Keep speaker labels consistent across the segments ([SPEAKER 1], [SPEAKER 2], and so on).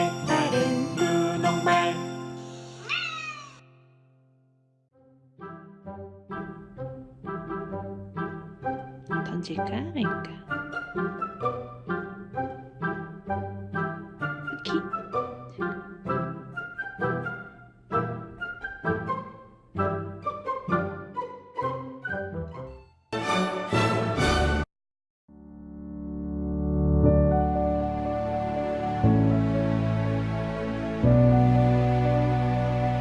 [SPEAKER 1] 말
[SPEAKER 2] 다른
[SPEAKER 1] 눈옥말.
[SPEAKER 2] 던질까 말까? 이렇게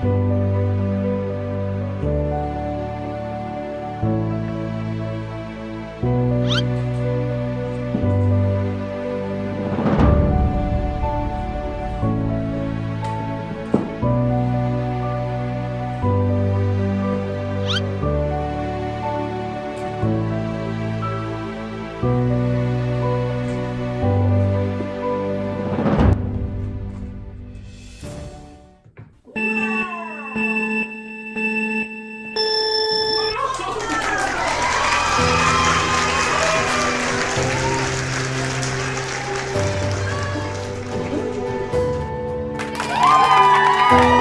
[SPEAKER 2] Música
[SPEAKER 1] Woo!